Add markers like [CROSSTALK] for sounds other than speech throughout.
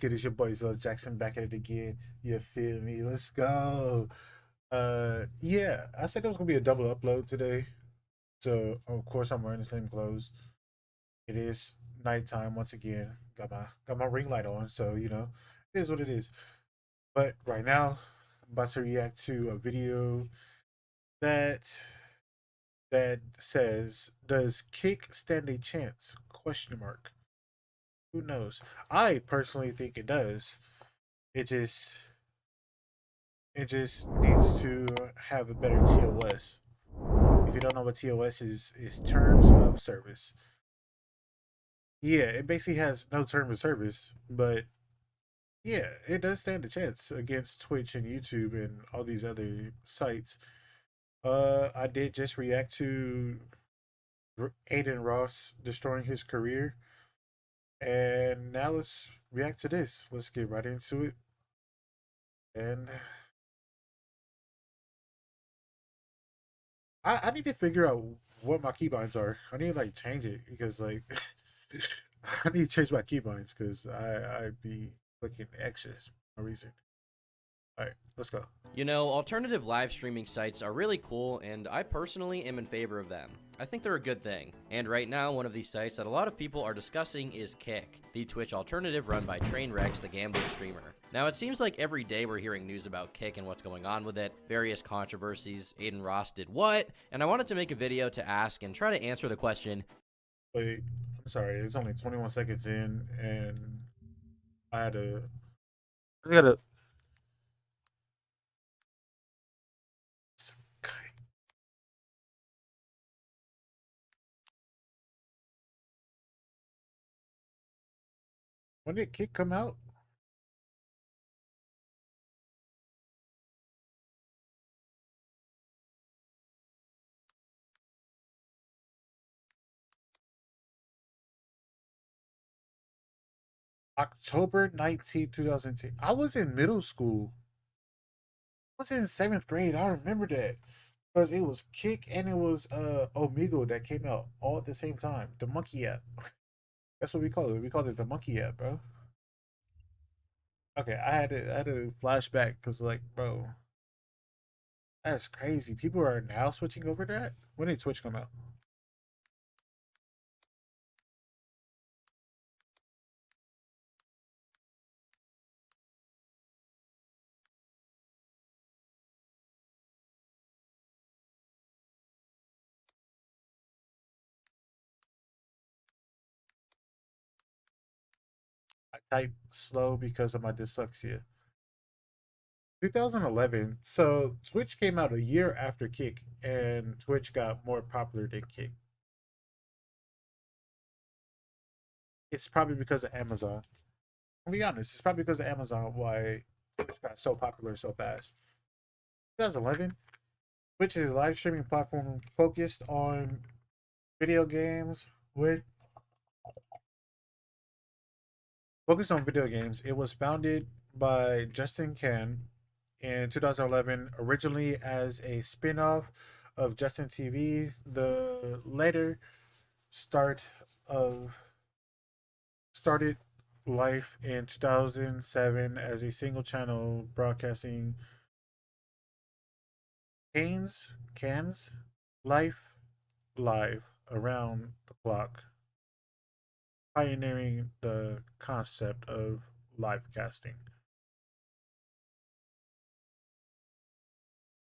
good? It's your boy Zell Jackson back at it again. You feel me? Let's go. Uh, yeah, I said it was gonna be a double upload today, so of course I'm wearing the same clothes. It is nighttime once again. Got my got my ring light on, so you know it is what it is. But right now, I'm about to react to a video that that says, "Does Kick stand a chance?" Question mark. Who knows? I personally think it does. It just it just needs to have a better TOS. If you don't know what TOS is, is terms of service. Yeah, it basically has no term of service, but yeah, it does stand a chance against Twitch and YouTube and all these other sites. Uh, I did just react to Adin Ross destroying his career. And now let's react to this. Let's get right into it. And I, I need to figure out what my keybinds are. I need to like change it because like [LAUGHS] I need to change my keybinds because I I be looking anxious for no reason. All right, let's go. You know, alternative live streaming sites are really cool, and I personally am in favor of them. I think they're a good thing. And right now, one of these sites that a lot of people are discussing is Kick, the Twitch alternative run by Trainwrecks, the gambling streamer. Now, it seems like every day we're hearing news about Kick and what's going on with it, various controversies, Adin Ross did what, and I wanted to make a video to ask and try to answer the question. Wait, I'm sorry, it's only 21 seconds in, and I had to. I gotta When did Kick come out? October 19, 2010. I was in middle school. I was in seventh grade. I remember that. Because it was Kick and it was uh Omegle that came out all at the same time. The monkey app. [LAUGHS] That's what we call it. We called it the monkey app, bro. Okay, I had to I had to flashback because like, bro, that's crazy. People are now switching over that. When did Twitch come out? Type slow because of my dyslexia. 2011. So Twitch came out a year after Kick, and Twitch got more popular than Kick. It's probably because of Amazon. I'll be honest, it's probably because of Amazon why Twitch got so popular so fast. 2011, Twitch is a live streaming platform focused on video games with focused on video games. It was founded by Justin Kan in 2011, originally as a spin off of Justin TV. The later start of started life in 2007 as a single channel broadcasting Canes, Cans, Life Live around the clock pioneering the concept of live casting.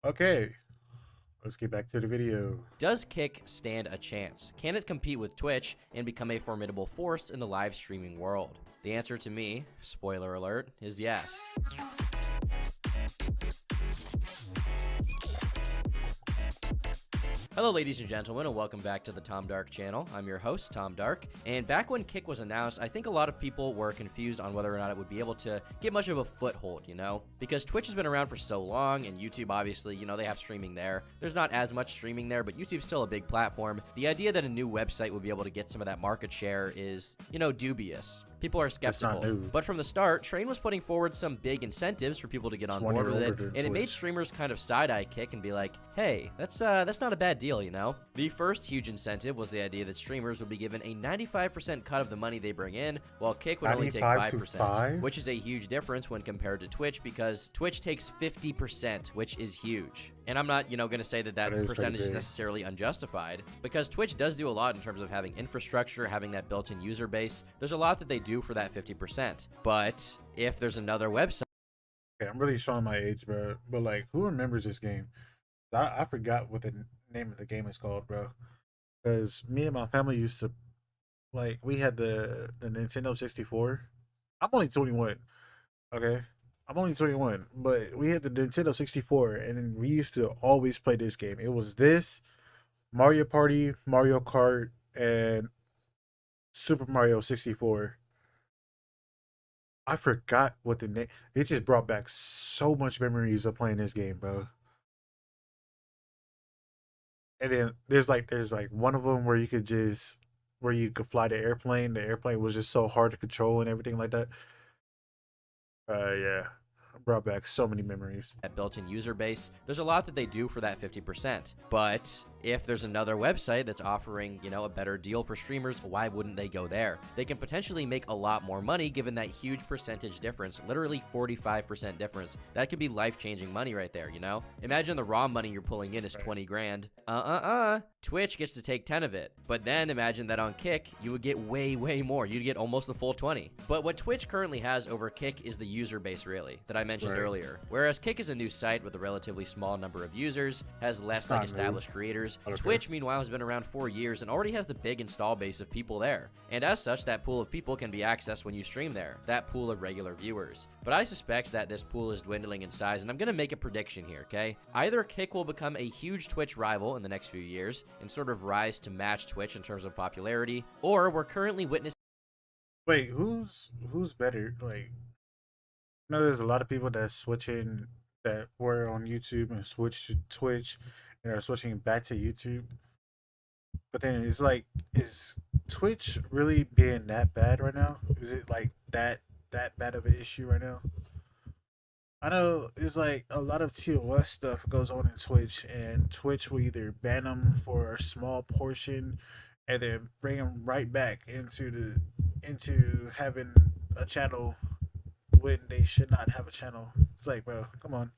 Okay, let's get back to the video. Does Kick stand a chance? Can it compete with Twitch and become a formidable force in the live streaming world? The answer to me, spoiler alert, is yes. Hello ladies and gentlemen and welcome back to the Tom Dark channel. I'm your host, Tom Dark, and back when Kick was announced, I think a lot of people were confused on whether or not it would be able to get much of a foothold, you know? Because Twitch has been around for so long, and YouTube obviously, you know, they have streaming there. There's not as much streaming there, but YouTube's still a big platform. The idea that a new website would be able to get some of that market share is, you know, dubious. People are skeptical. But from the start, Train was putting forward some big incentives for people to get on board with it, and it made streamers kind of side-eye Kick and be like, hey, that's, uh, that's not a bad deal deal, you know? The first huge incentive was the idea that streamers would be given a 95% cut of the money they bring in, while Kick would only take 5%, five? which is a huge difference when compared to Twitch because Twitch takes 50%, which is huge. And I'm not, you know, going to say that that That is percentage is big. necessarily unjustified because Twitch does do a lot in terms of having infrastructure, having that built-in user base. There's a lot that they do for that 50%. But if there's another website Okay, I'm really showing my age, bro. But like, who remembers this game? I, I forgot what the name of the game is called, bro. Because me and my family used to, like, we had the the Nintendo 64. I'm only 21. Okay, I'm only 21, but we had the Nintendo 64, and we used to always play this game. It was this, Mario Party, Mario Kart, and Super Mario 64. I forgot what the name. It just brought back so much memories of playing this game, bro. And then there's like there's like one of them where you could just where you could fly the airplane. The airplane was just so hard to control and everything like that. Uh, yeah, brought back so many memories. that built-in user base. There's a lot that they do for that 50%. But if there's another website that's offering, you know, a better deal for streamers, why wouldn't they go there? They can potentially make a lot more money given that huge percentage difference, literally 45% difference. That could be life-changing money right there, you know? Imagine the raw money you're pulling in is Right. 20 grand. Uh-uh-uh. Twitch gets to take 10 of it. But then imagine that on Kick, you would get way, way more. You'd get almost the full 20. But what Twitch currently has over Kick is the user base, really, that I mentioned Right. earlier. Whereas Kick is a new site with a relatively small number of users, has less like not new. established creators. Okay. Twitch, meanwhile, has been around four years and already has the big install base of people there. And as such, that pool of people can be accessed when you stream there, that pool of regular viewers. But I suspect that this pool is dwindling in size, and I'm going to make a prediction here, okay? Either Kick will become a huge Twitch rival in the next few years and sort of rise to match Twitch in terms of popularity, or we're currently witnessing Wait, who's who's better? Like, know there's a lot of people that switching that were on YouTube and switch to Twitch and are switching back to YouTube. But then it's like, is Twitch really being that bad right now? Is it like that that bad of an issue right now? I know it's like a lot of TOS stuff goes on in Twitch, and Twitch will either ban them for a small portion, and then bring them right back into the into having a channel when they should not have a channel. It's like, bro, come on.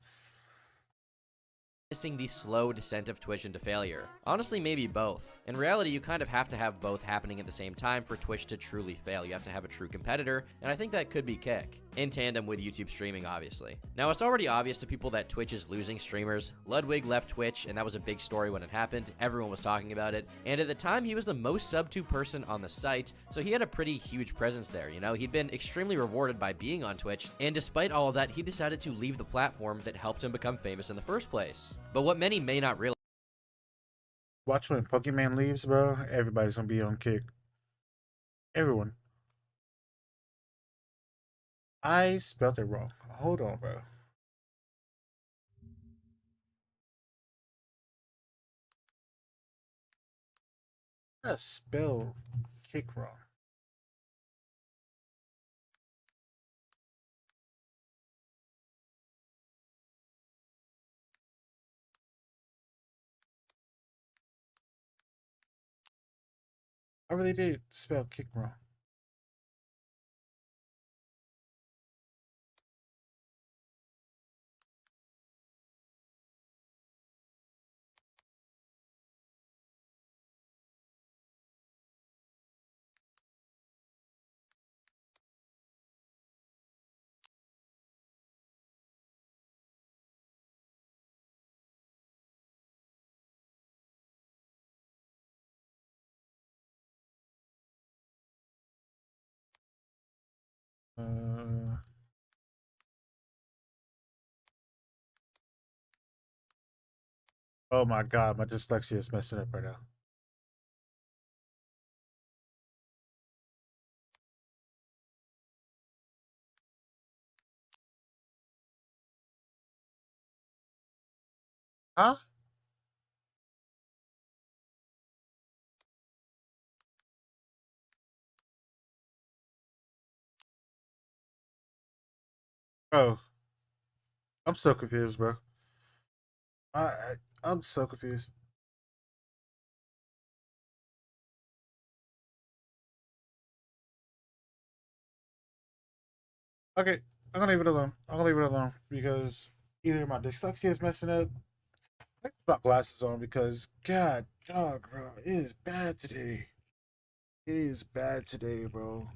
Witnessing the slow descent of Twitch into failure. Honestly, maybe both. In reality, you kind of have to have both happening at the same time for Twitch to truly fail. You have to have a true competitor, and I think that could be Kick, in tandem with YouTube streaming, obviously. Now, it's already obvious to people that Twitch is losing streamers. Ludwig left Twitch, and that was a big story when it happened. Everyone was talking about it, and at the time, he was the most sub to person on the site, so he had a pretty huge presence there, you know? He'd been extremely rewarded by being on Twitch, and despite all of that, he decided to leave the platform that helped him become famous in the first place. But what many may not realize Watch when Pokimane leaves, bro. Everybody's gonna be on kick. Everyone. I spelled it wrong. Hold on, bro. I spell kick wrong. I really did spell kick wrong. Oh my god, my dyslexia is messing up right now. Huh? Oh, I'm so confused, bro. I, I I'm so confused. Okay, I'm gonna leave it alone. I'm gonna leave it alone because either my dyslexia is messing up. I put glasses on because God, God, bro, it is bad today. It is bad today, bro.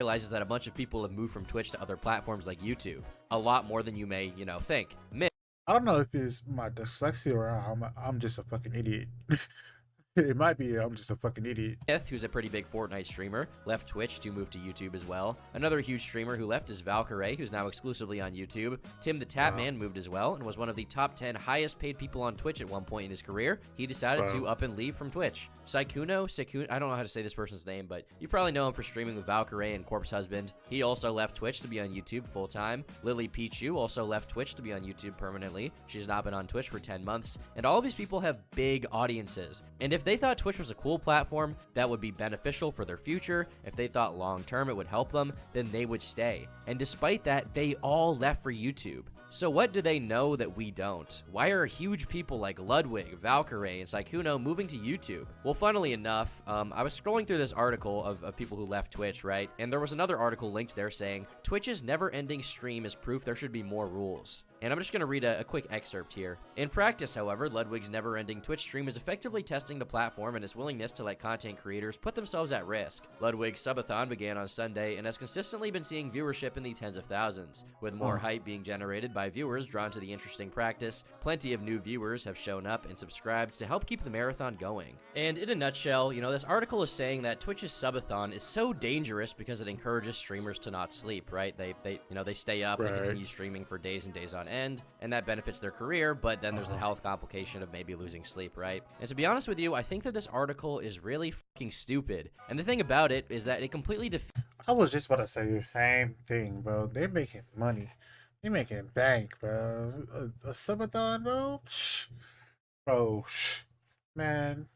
Realizes that a bunch of people have moved from Twitch to other platforms like YouTube. A lot more than you may, you know, think. Myth I don't know if it's my dyslexia or I'm, I'm just a fucking idiot. [LAUGHS] [LAUGHS] it might be uh, I'm just a fucking idiot. Myth, who's a pretty big Fortnite streamer, left Twitch to move to YouTube as well. Another huge streamer who left is Valkyrae, who's now exclusively on YouTube. Tim the Tatman wow. moved as well and was one of the top 10 highest paid people on Twitch at one point in his career. He decided wow. to up and leave from Twitch. Sykkuno, Sykkuno, I don't know how to say this person's name, but you probably know him for streaming with Valkyrae and Corpse Husband. He also left Twitch to be on YouTube full time. Lily Pichu also left Twitch to be on YouTube permanently. She's not been on Twitch for 10 months. And all of these people have big audiences. And if they thought Twitch was a cool platform that would be beneficial for their future, if they thought long term it would help them, then they would stay. And despite that, they all left for YouTube. So what do they know that we don't? Why are huge people like Ludwig, Valkyrae, and Sykkuno moving to YouTube? Well, funnily enough, um, I was scrolling through this article of, of people who left Twitch, right? And there was another article linked there saying, Twitch's never-ending stream is proof there should be more rules. And I'm just going to read a, a, quick excerpt here. In practice, however, Ludwig's never-ending Twitch stream is effectively testing the platform and its willingness to let content creators put themselves at risk. Ludwig's subathon began on Sunday and has consistently been seeing viewership in the tens of thousands, with more hype being generated by viewers drawn to the interesting practice. Plenty of new viewers have shown up and subscribed to help keep the marathon going. And in a nutshell, you know, this article is saying that Twitch's subathon is so dangerous because it encourages streamers to not sleep, right? They, they you know, they stay up, right. they continue streaming for days and days on end, and that benefits their career, but then there's the uh-huh. health complication of maybe losing sleep, right? And to be honest with you, I think that this article is really fucking stupid. And the thing about it is that it completely def- I was just about to say the same thing, bro. They're making money. They're making bank, bro. A, a subathon, bro? Bro, shh. man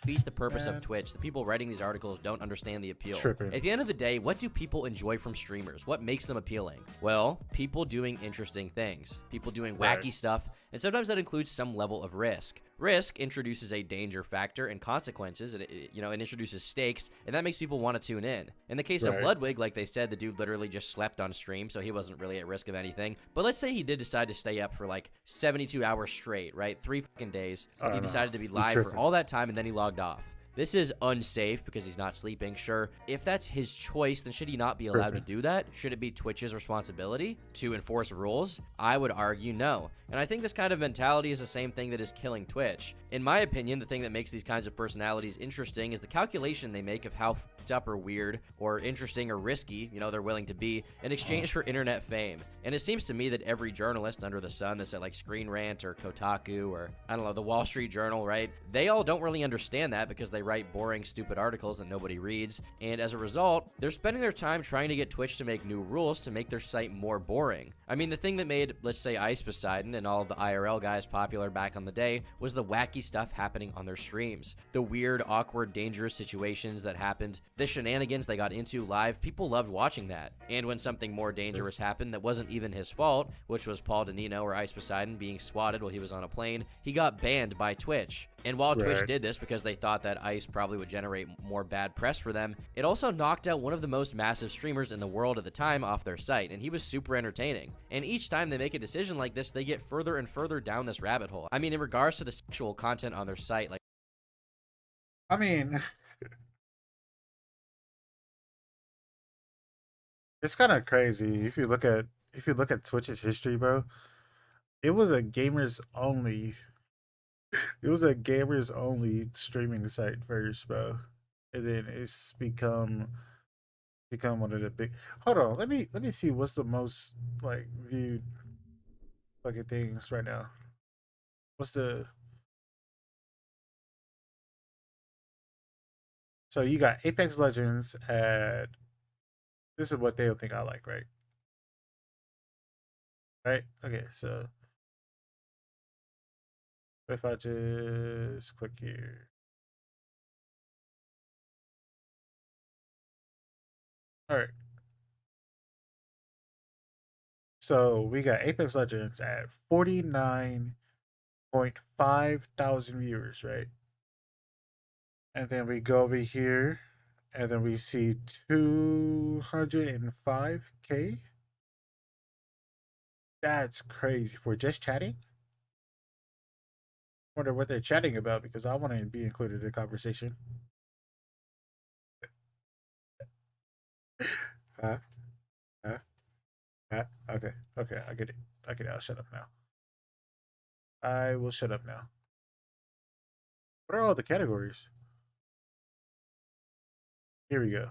defeats the purpose Man. of Twitch. The people writing these articles don't understand the appeal. Tripping. At the end of the day, what do people enjoy from streamers? What makes them appealing? Well, people doing interesting things, people doing wacky right. stuff, and sometimes that includes some level of risk. Risk introduces a danger factor and consequences, and it, you know, it introduces stakes, and that makes people want to tune in. In the case right. of Ludwig, like they said, the dude literally just slept on stream, so he wasn't really at risk of anything. But let's say he did decide to stay up for like 72 hours straight, right? Three fucking days. He know. decided to be live for all that time, and then he logged off. This is unsafe because he's not sleeping, sure. If that's his choice, then should he not be allowed to do that? Should it be Twitch's responsibility to enforce rules? I would argue no. And I think this kind of mentality is the same thing that is killing Twitch. In my opinion, the thing that makes these kinds of personalities interesting is the calculation they make of how up or weird or interesting or risky, you know, they're willing to be in exchange uh-huh. for internet fame. And it seems to me that every journalist under the sun that's at like Screen Rant or Kotaku or I don't know, the Wall Street Journal, right? They all don't really understand that because they write boring, stupid articles that nobody reads. And as a result, they're spending their time trying to get Twitch to make new rules to make their site more boring. I mean, the thing that made, let's say, Ice Poseidon and all the IRL guys popular back on the day was the wacky stuff happening on their streams. The weird, awkward, dangerous situations that happened, the shenanigans they got into live, people loved watching that. And when something more dangerous happened that wasn't even his fault, which was Paul Denino or Ice Poseidon being swatted while he was on a plane, he got banned by Twitch. And while right. Twitch did this because they thought that Probably would generate more bad press for them, it also knocked out one of the most massive streamers in the world at the time off their site, and he was super entertaining. And each time they make a decision like this, they get further and further down this rabbit hole. I mean, in regards to the sexual content on their site, like. I mean. [LAUGHS] it's kind of crazy if you look at if you look at Twitch's history, bro. It was a gamers only it was a gamers only streaming site first, bro. And then it's become become one of the big hold on, let me let me see what's the most like viewed fucking things right now. What's the So you got Apex Legends at this is what they'll think I like, right? Right? Okay, so if I just click here. All right. So we got Apex Legends at 49.5 thousand viewers, right? And then we go over here and then we see 205k. That's crazy for just chatting. Wonder what they're chatting about because I want to be included in the conversation. huh? Huh? Huh? Okay. Okay. I get it. I get it. I'll shut up now. I will shut up now. What are all the categories? Here we go.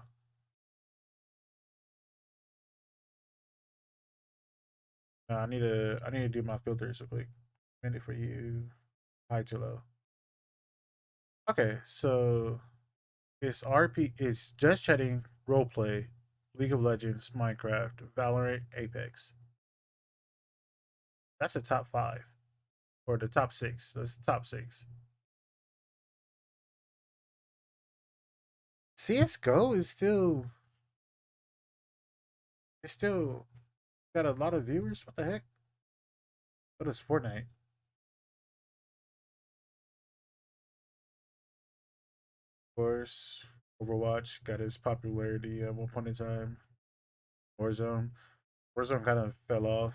Uh, I need to I need to do my filters real quick. Minute for you. High to low. Okay, so it's RP it's just chatting, roleplay, League of Legends, Minecraft, Valorant, Apex. That's the top five. Or the top six. That's the top six. CSGO is still it's still got a lot of viewers. What the heck? What is Fortnite? Course, Overwatch got its popularity at one point in time. Warzone. Warzone kind of fell off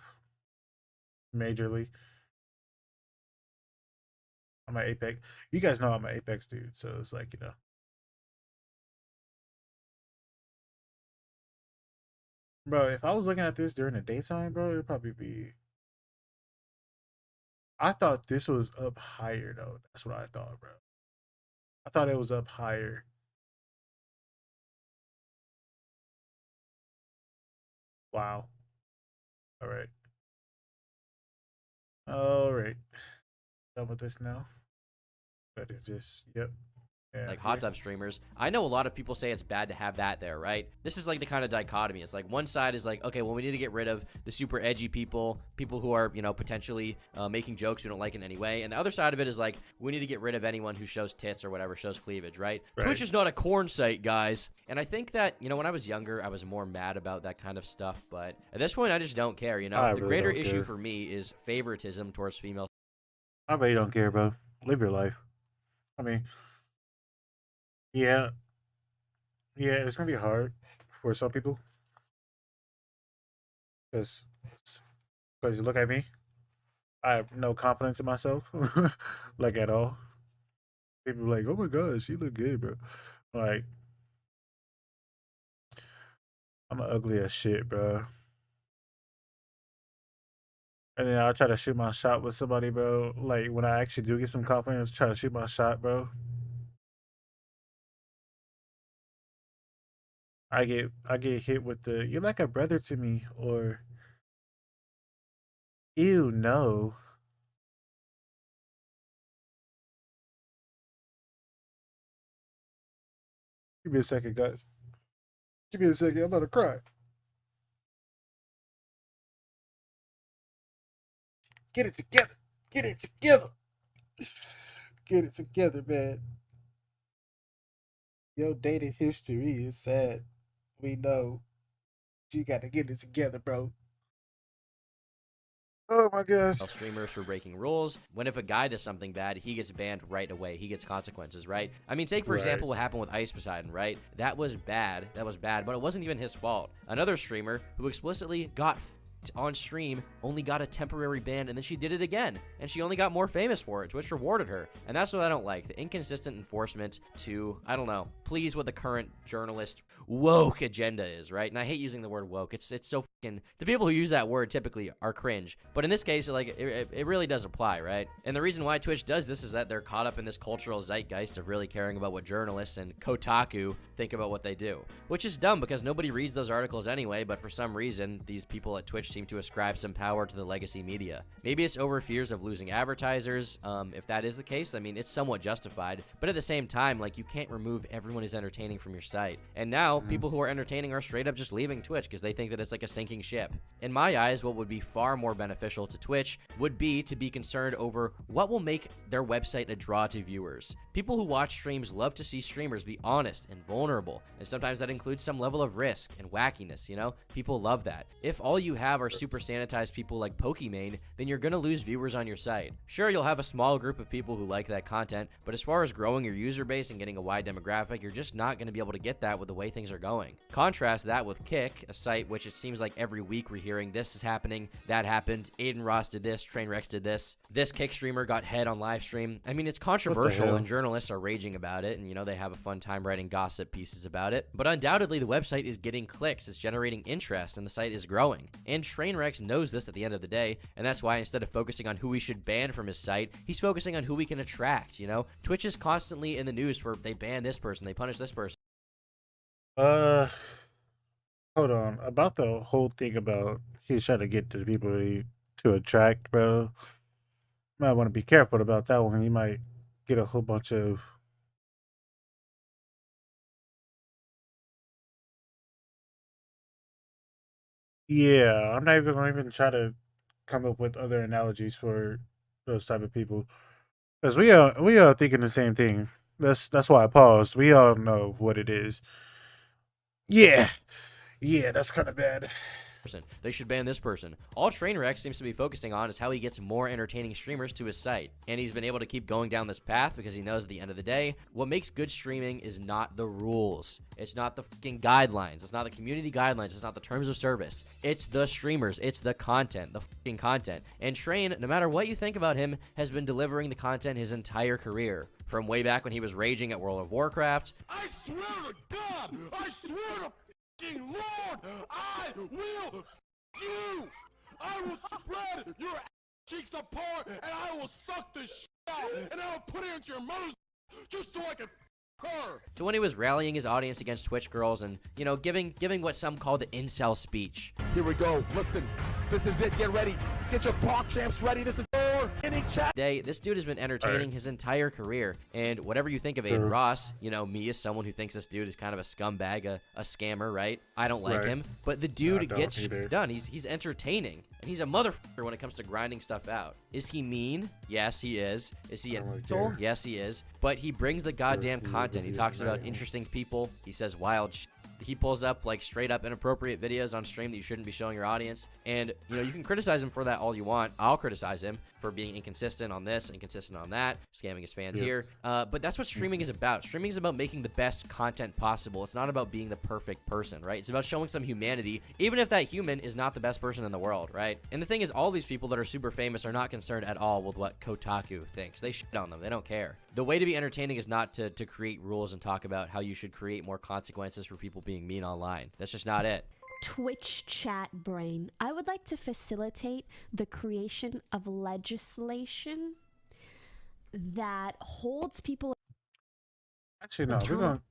majorly. I'm an Apex. You guys know I'm an Apex dude, so it's like, you know. Bro, if I was looking at this during the daytime, bro, it'd probably be. I thought this was up higher though. That's what I thought, bro. I thought it was up higher. Wow. All right. All right. Done with this now. That is just, yep. Like hot tub streamers. I know a lot of people say it's bad to have that there, right? This is like the kind of dichotomy. It's like one side is like, okay, well, we need to get rid of the super edgy people, people who are, you know, potentially uh, making jokes we don't like in any way. And the other side of it is like, we need to get rid of anyone who shows tits or whatever, shows cleavage, right? Right. Twitch is not a corn site, guys. And I think that, you know, when I was younger, I was more mad about that kind of stuff. But at this point, I just don't care, you know? I the really greater issue care. for me is favoritism towards female I bet you don't care, bro. Live your life. I mean, yeah, yeah, it's gonna be hard for some people because because you look at me, I have no confidence in myself, [LAUGHS] like at all. People like, oh my god, she look good, bro. Like, I'm ugly as shit, bro. And then I'll try to shoot my shot with somebody, bro. Like when I actually do get some confidence, try to shoot my shot, bro. I get I get hit with the you're like a brother to me or ew no. Give me a second, guys. Give me a second. I'm about to cry. Get it together. Get it together. Get it together, man. Your dating history is sad. We know. You gotta get it together, bro. Oh my gosh. streamers for breaking rules. When if a guy does something bad, he gets banned right away. He gets consequences, right? I mean, take for Right. example what happened with Ice Poseidon, right? That was bad. That was bad, but it wasn't even his fault. Another streamer who explicitly got on stream only got a temporary ban and then she did it again and she only got more famous for it which rewarded her. And that's what i don't like the inconsistent enforcement to i don't know please what the current journalist woke agenda is right? And i hate using the word woke. It's it's so fucking the people who use that word typically are cringe. But in this case like it, it, it really does apply right? And the reason why twitch does this is that they're caught up in this cultural zeitgeist of really caring about what journalists and kotaku think about what they do which is dumb because nobody reads those articles anyway but for some reason these people at twitch seem to ascribe some power to the legacy media. Maybe it's over fears of losing advertisers. Um, if that is the case i mean it's somewhat justified. But at the same time like you can't remove everyone who's entertaining from your site. And now Mhm. people who are entertaining are straight up just leaving twitch because they think that it's like a sinking ship. In my eyes what would be far more beneficial to twitch would be to be concerned over what will make their website a draw to viewers. People who watch streams love to see streamers be honest and vulnerable and sometimes that includes some level of risk and wackiness you know? People love that. If all you have are are super sanitized people like Pokimane, then you're going to lose viewers on your site. Sure, you'll have a small group of people who like that content, but as far as growing your user base and getting a wide demographic, you're just not going to be able to get that with the way things are going. Contrast that with Kick, a site which it seems like every week we're hearing this is happening, that happened, Adin Ross did this, Trainwrecks did this, this Kick streamer got head on live stream. I mean, it's controversial and journalists are raging about it, and you know, they have a fun time writing gossip pieces about it. But undoubtedly, the website is getting clicks, it's generating interest, and the site is growing. And Trainwrecks knows this at the end of the day, and that's why instead of focusing on who we should ban from his site, he's focusing on who we can attract. You know, Twitch is constantly in the news for they ban this person, they punish this person. Uh, hold on. About the whole thing about he's trying to get to the people he, to attract, bro. Might want to be careful about that one. You might get a whole bunch of Yeah, I'm not even gonna even try to come up with other analogies for those type of people. Because we are we are thinking the same thing. That's that's why I paused. We all know what it is. Yeah. Yeah, that's kind of bad person. They should ban this person. All Trainwreck seems to be focusing on is how he gets more entertaining streamers to his site. And he's been able to keep going down this path because he knows at the end of the day, what makes good streaming is not the rules. It's not the fucking guidelines. It's not the community guidelines. It's not the terms of service. It's the streamers. It's the content. The fucking content. And Train, no matter what you think about him, has been delivering the content his entire career. From way back when he was raging at World of Warcraft. I swear to God! I swear to Lord, I will you. I will spread your cheeks apart, and I will suck the shit out, and I will put it into your mother's just so I can her. So when he was rallying his audience against Twitch girls and, you know, giving giving what some call the incel speech. Here we go. Listen, this is it. Get ready. Get your park champs ready. This is Day, this dude has been entertaining right. his entire career, and whatever you think of Adin Ross, you know me as someone who thinks this dude is kind of a scumbag, a, a scammer, right? I don't like right. him, but the dude gets either. done. He's he's entertaining, and he's a motherfucker when it comes to grinding stuff out. Is he mean? Yes, he is. Is he an asshole? Yes, he is. But he brings the goddamn content. He talks about interesting people. He says wild shit he pulls up like straight up inappropriate videos on stream that you shouldn't be showing your audience. And you know, you can criticize him for that all you want. I'll criticize him for being inconsistent on this, inconsistent on that, scamming his fans yeah. here. Uh, but that's what streaming is about. Streaming is about making the best content possible. It's not about being the perfect person, right? It's about showing some humanity, even if that human is not the best person in the world, right? And the thing is, all these people that are super famous are not concerned at all with what Kotaku thinks. They shit on them. They don't care. The way to be entertaining is not to, to create rules and talk about how you should create more consequences for people being mean online. That's just not it. Twitch chat brain. I would like to facilitate the creation of legislation that holds people. Actually, no, we're going.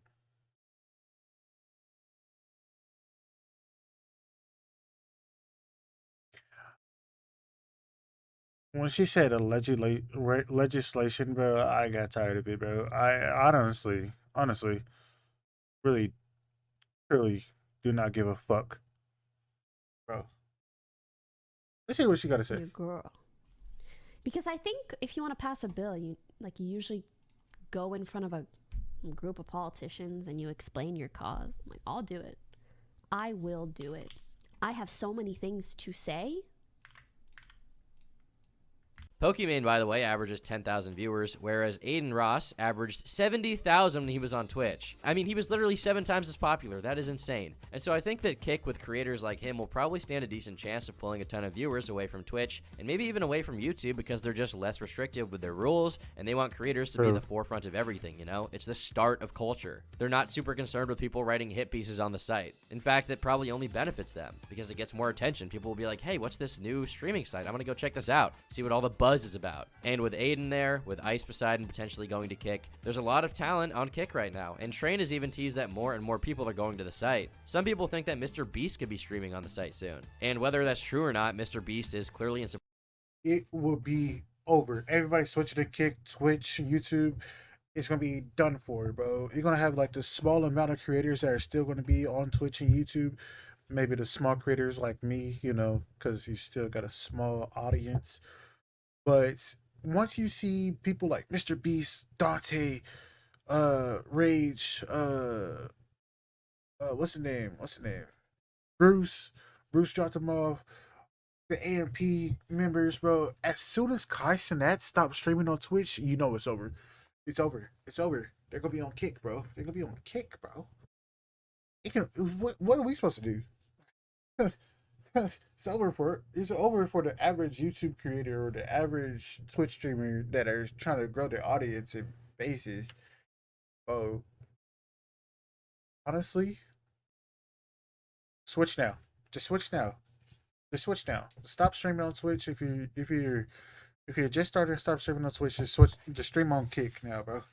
When she said a legisla- legislation, bro, I got tired of it, bro. I honestly, honestly, really, really do not give a fuck Let's hear what she got to say. Your girl. Because I think if you want to pass a bill, you like you usually go in front of a group of politicians and you explain your cause. I'm like, I'll do it. I will do it. I have so many things to say Pokimane, by the way, averages 10,000 viewers, whereas Adin Ross averaged 70,000 when he was on Twitch. I mean, he was literally seven times as popular. That is insane. And so I think that Kick with creators like him will probably stand a decent chance of pulling a ton of viewers away from Twitch and maybe even away from YouTube because they're just less restrictive with their rules and they want creators to True. be in the forefront of everything, you know? It's the start of culture. They're not super concerned with people writing hit pieces on the site. In fact, that probably only benefits them because it gets more attention. People will be like, hey, what's this new streaming site? I'm going to go check this out, see what all the buzz is about. And with Adin there, with Ice Poseidon potentially going to Kick, there's a lot of talent on Kick right now. And Train has even teased that more and more people are going to the site. Some people think that Mr. Beast could be streaming on the site soon. And whether that's true or not, Mr. Beast is clearly in support. It will be over. Everybody switching to Kick, Twitch, YouTube it's gonna be done for, bro. You're gonna have like the small amount of creators that are still gonna be on Twitch and YouTube, maybe the small creators like me, you know, because you still got a small audience. But once you see people like Mr. Beast, Dante, uh, Rage, uh, uh, what's the name? What's the name? Bruce. Bruce dropped them off. the AMP members, bro. As soon as Kai Cenat stops streaming on Twitch, you know it's over. It's over. It's over. They're gonna be on kick, bro. They're gonna be on kick, bro. It can. What, what are we supposed to do? [LAUGHS] [LAUGHS] it's over for it's over for the average YouTube creator or the average Twitch streamer that are trying to grow their audience and bases. Oh, honestly, switch now. Just switch now. Just switch now. Stop streaming on Twitch if you if you're if you're just starting to stop streaming on Twitch. Just switch. Just stream on Kick now, bro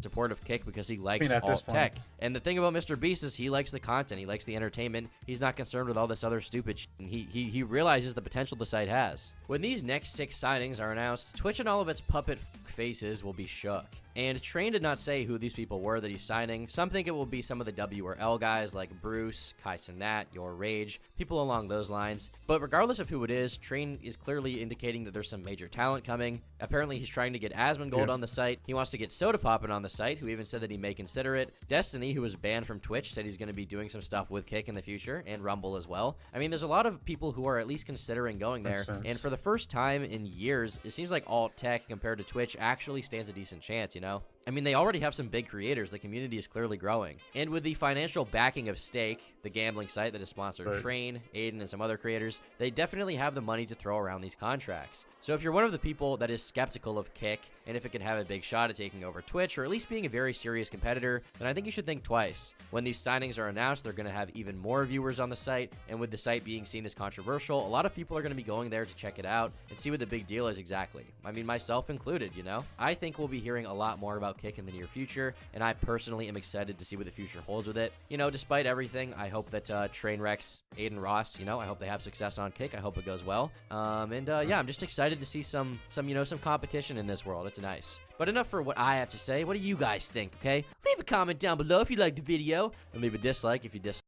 support of Kick because he likes mean, this alt point. tech. And the thing about Mr. Beast is he likes the content, he likes the entertainment. He's not concerned with all this other stupid shit. And he, he he realizes the potential the site has. When these next six signings are announced, Twitch and all of its puppet faces will be shook. And Train did not say who these people were that he's signing. Some think it will be some of the W or L guys like Bruce, Kai Cenat, Your Rage, people along those lines. But regardless of who it is, Train is clearly indicating that there's some major talent coming. Apparently, he's trying to get Asmongold Yeah. on the site. He wants to get Sodapoppin on the site, who even said that he may consider it. Destiny, who was banned from Twitch, said he's going to be doing some stuff with Kick in the future, and Rumble as well. I mean, there's a lot of people who are at least considering going there. And for the first time in years, it seems like alt tech compared to Twitch actually stands a decent chance, you know? I mean, they already have some big creators. The community is clearly growing. And with the financial backing of Stake, the gambling site that has sponsored Right. Train, Adin, and some other creators, they definitely have the money to throw around these contracts. So if you're one of the people that is skeptical of Kick, and if it can have a big shot at taking over Twitch, or at least being a very serious competitor, then I think you should think twice. When these signings are announced, they're going to have even more viewers on the site, and with the site being seen as controversial, a lot of people are going to be going there to check it out and see what the big deal is exactly. I mean, myself included, you know? I think we'll be hearing a lot more about Kick in the near future, and I personally am excited to see what the future holds with it. You know, despite everything, I hope that uh, Trainwrecks, Adin Ross, you know, I hope they have success on Kick. I hope it goes well. Um, and uh, yeah, I'm just excited to see some, some, you know, some competition in this world. It's nice. But enough for what I have to say. What do you guys think? Okay, leave a comment down below if you liked the video, and leave a dislike if you dislike.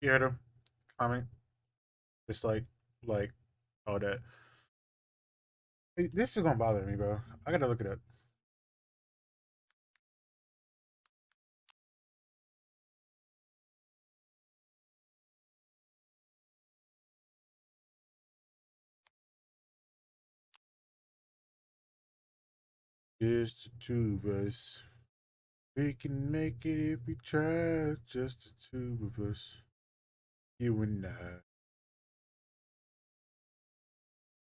You heard him. Comment. Dislike. Like. All that. This is gonna bother me, bro. I gotta look it up. Just the two of us. We can make it if we try. Just the two of us. You and I.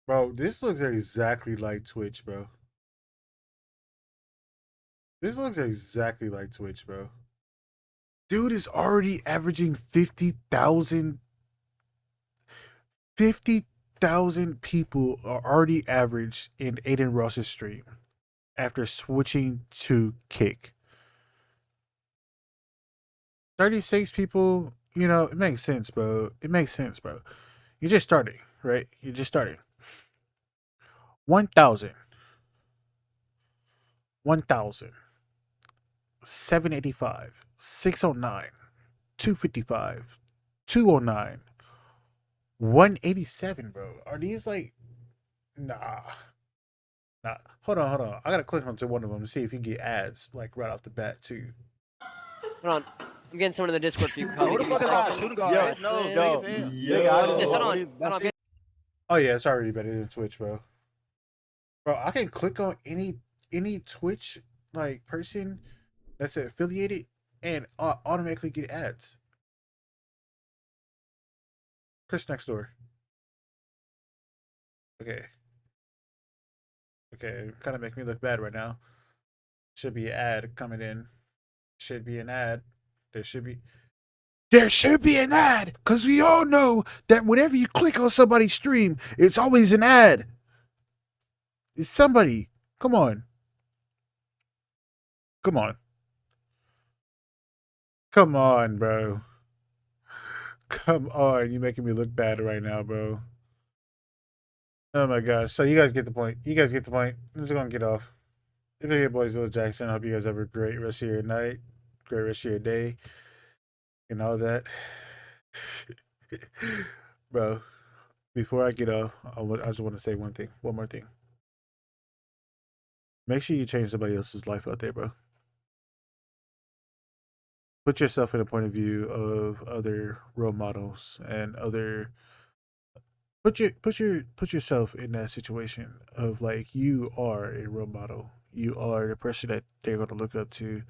Bro, this looks exactly like Twitch, bro. This looks exactly like Twitch, bro. Dude is already averaging 50,000 50,000 people are already averaged in Adin Ross's stream after switching to Kick. 36 people, you know, it makes sense, bro. It makes sense, bro. You're just starting, right? You're just starting. 1,000. 1,000. 785. 609. 255. 209. 187, bro. Are these like. Nah. Nah. Hold on, hold on. I gotta click onto one of them to see if you get ads, like right off the bat, too. Hold on. I'm getting someone in the Discord for you. Who the fuck is that? Who the guy? Yo, no, yo, yo. Nigga, I don't Yes, know. hold on. Hold on. Oh yeah, it's already better than Twitch, bro. Bro, I can click on any any Twitch like person that's affiliated and uh, automatically get ads. Chris next door. Okay. Okay, kind of make me look bad right now. Should be an ad coming in. Should be an ad. There should be. There should be an ad, because we all know that whenever you click on somebody's stream, it's always an ad. It's somebody. Come on. Come on. Come on, bro. Come on. You're making me look bad right now, bro. Oh my gosh. So you guys get the point. You guys get the point. I'm just gonna get off. Been your boys, Lil Jackson. I hope you guys have a great rest of your night, great rest of your day, and all that. [LAUGHS] bro, before I get off, I I just want to say one thing, one more thing. Make sure you change somebody else's life out there, bro. Put yourself in a point of view of other role models and other put your put your put yourself in that situation of like you are a role model. You are the person that they're gonna look up to.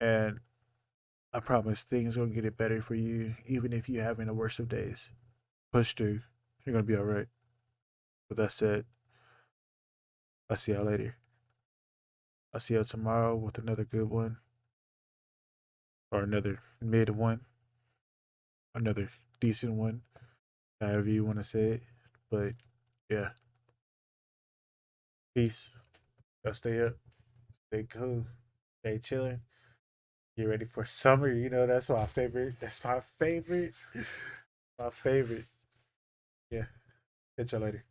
And I promise things gonna get it better for you, even if you're having the worst of days. Push through. You're gonna be alright. With that said, I'll see y'all later. I'll see y'all tomorrow with another good one. Or another mid one. Another decent one. However you want to say it. But yeah. Peace. Y'all stay up. Stay cool. Stay chilling. Get ready for summer. You know, that's my favorite. That's my favorite. my favorite. Yeah. Catch y'all later.